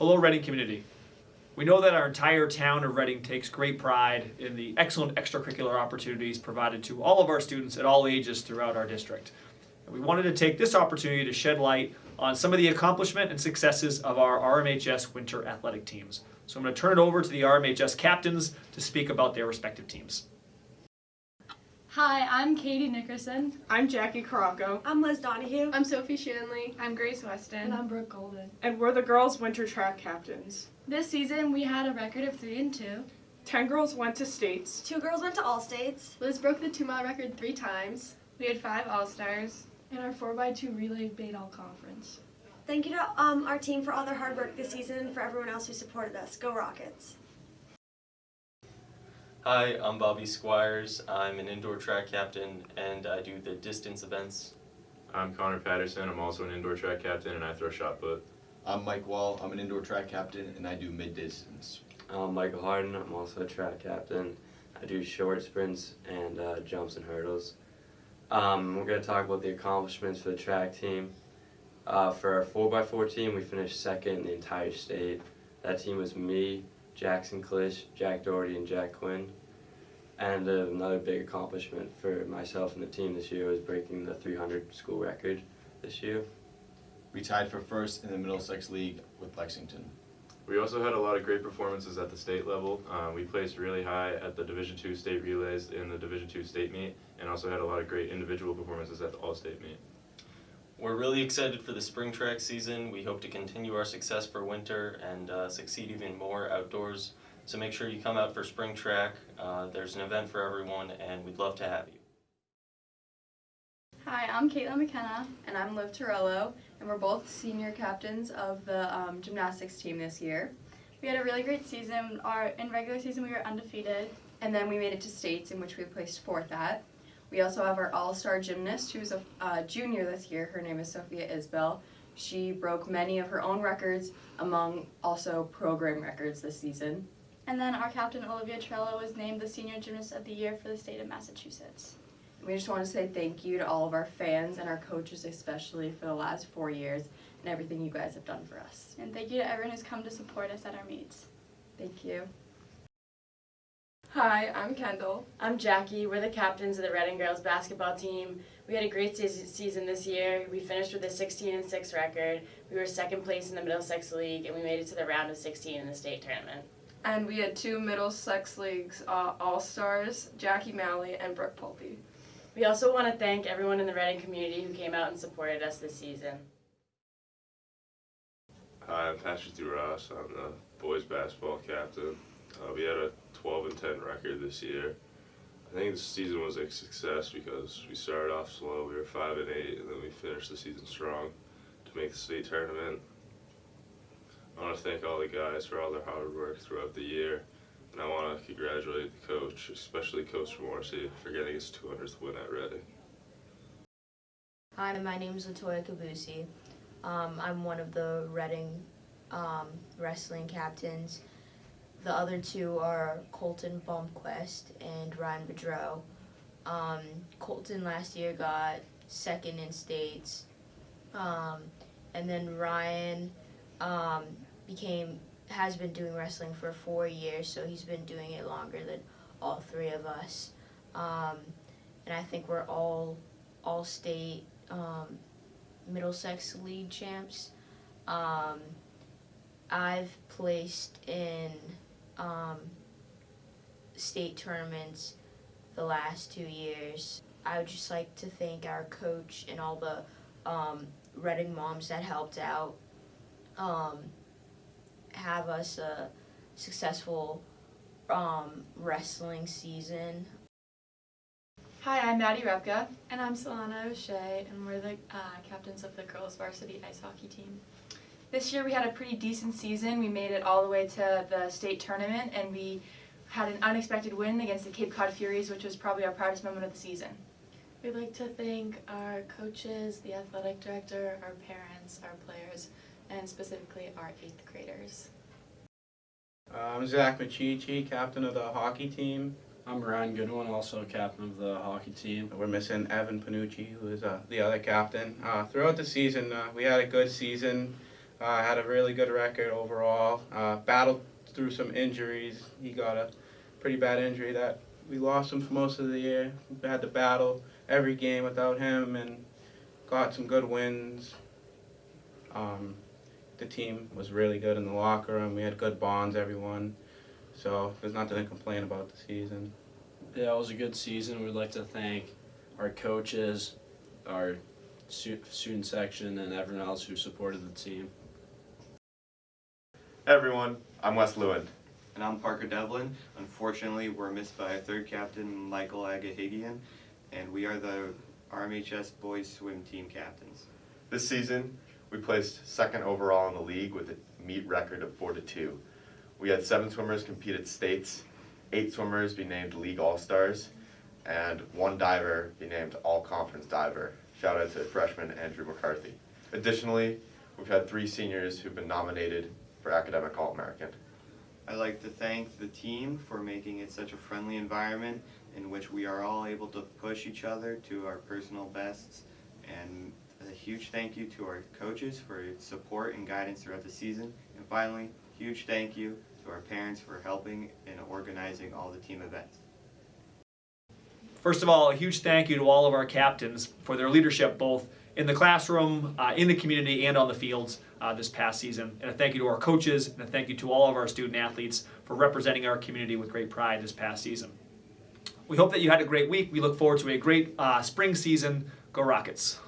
Hello, Reading community. We know that our entire town of Reading takes great pride in the excellent extracurricular opportunities provided to all of our students at all ages throughout our district. And we wanted to take this opportunity to shed light on some of the accomplishment and successes of our RMHS winter athletic teams. So I'm going to turn it over to the RMHS captains to speak about their respective teams. Hi, I'm Katie Nickerson. I'm Jackie Caracco, I'm Liz Donahue. I'm Sophie Shanley. I'm Grace Weston. And I'm Brooke Golden. and we're the girls' winter track captains. This season we had a record of 3 and 2. Ten girls went to states. Two girls went to all states. Liz broke the two mile record three times. We had five All Stars. And our 4x2 relay made all conference. Thank you to um, our team for all their hard work this season and for everyone else who supported us. Go Rockets. Hi, I'm Bobby Squires. I'm an indoor track captain and I do the distance events. I'm Connor Patterson. I'm also an indoor track captain and I throw shot put. I'm Mike Wall. I'm an indoor track captain and I do mid distance. I'm Michael Harden. I'm also a track captain. I do short sprints and uh, jumps and hurdles. Um, we're going to talk about the accomplishments for the track team. Uh, for our 4x4 team, we finished second in the entire state. That team was me, Jackson Klish, Jack Doherty, and Jack Quinn. And uh, another big accomplishment for myself and the team this year was breaking the 300 school record this year. We tied for first in the Middlesex League with Lexington. We also had a lot of great performances at the state level. Uh, we placed really high at the Division II state relays in the Division II state meet and also had a lot of great individual performances at the all state meet. We're really excited for the spring track season. We hope to continue our success for winter and uh, succeed even more outdoors. So make sure you come out for spring track. Uh, there's an event for everyone and we'd love to have you. Hi, I'm Caitlin McKenna. And I'm Liv Torello. And we're both senior captains of the um, gymnastics team this year. We had a really great season. Our in regular season we were undefeated. And then we made it to states in which we placed fourth at. We also have our all-star gymnast who's a uh, junior this year. Her name is Sophia Isbell. She broke many of her own records among also program records this season. And then our captain Olivia Torello was named the senior gymnast of the year for the state of Massachusetts. We just want to say thank you to all of our fans and our coaches especially for the last four years and everything you guys have done for us. And thank you to everyone who's come to support us at our meets. Thank you. Hi, I'm Kendall. I'm Jackie. We're the captains of the Reading girls basketball team. We had a great season this year. We finished with a 16 and 6 record. We were second place in the Middlesex League, and we made it to the round of 16 in the state tournament. And we had two Middlesex Leagues uh, All Stars, Jackie Malley and Brooke Pulpy. We also want to thank everyone in the Reading community who came out and supported us this season. Hi, I'm Patrick Duras. I'm the boys basketball captain. Uh, we had a 12 and 10 record this year. I think the season was a success because we started off slow. We were 5 and 8, and then we finished the season strong to make the state tournament. I want to thank all the guys for all their hard work throughout the year. And I want to congratulate the coach, especially Coach Morrissey, for getting his 200th win at Reading. Hi, my name is Latoya Kabusi. Um, I'm one of the Reading um, wrestling captains. The other two are Colton Bumquist and Ryan Bedreau. Um, Colton last year got second in states, um, and then Ryan um, became has been doing wrestling for four years, so he's been doing it longer than all three of us. Um, and I think we're all all state um, Middlesex League champs. Um, I've placed in um, state tournaments the last two years. I would just like to thank our coach and all the um, Reading moms that helped out um, have us a successful um, wrestling season. Hi, I'm Maddie Repka. And I'm Solana O'Shea, and we're the uh, captains of the girls varsity ice hockey team. This year we had a pretty decent season. We made it all the way to the state tournament and we had an unexpected win against the Cape Cod Furies, which was probably our proudest moment of the season. We'd like to thank our coaches, the athletic director, our parents, our players, and specifically our eighth graders. I'm Zach Machichi, captain of the hockey team. I'm Ryan Goodwin, also captain of the hockey team. We're missing Evan Panucci, who is uh, the other captain. Uh, throughout the season, uh, we had a good season. Uh, had a really good record overall. Uh, battled through some injuries. He got a pretty bad injury that we lost him for most of the year. We had to battle every game without him and got some good wins. Um, the team was really good in the locker room. We had good bonds, everyone. So there's nothing to complain about the season. Yeah, it was a good season. We'd like to thank our coaches, our student section, and everyone else who supported the team. Hey everyone, I'm Wes Lewin. And I'm Parker Devlin. Unfortunately, we're missed by our third captain, Michael Agahigian, and we are the RMHS boys swim team captains. This season, we placed second overall in the league with a meet record of 4 to 2. We had seven swimmers compete at states, eight swimmers be named league all-stars, and one diver be named all-conference diver. Shout out to freshman Andrew McCarthy. Additionally, we've had three seniors who've been nominated for academic All-American. I'd like to thank the team for making it such a friendly environment in which we are all able to push each other to our personal bests. And a huge thank you to our coaches for support and guidance throughout the season. And finally, huge thank you to our parents for helping in organizing all the team events. First of all, a huge thank you to all of our captains for their leadership both in the classroom, uh, in the community, and on the fields uh, this past season. And a thank you to our coaches, and a thank you to all of our student athletes for representing our community with great pride this past season. We hope that you had a great week. We look forward to a great uh, spring season. Go Rockets!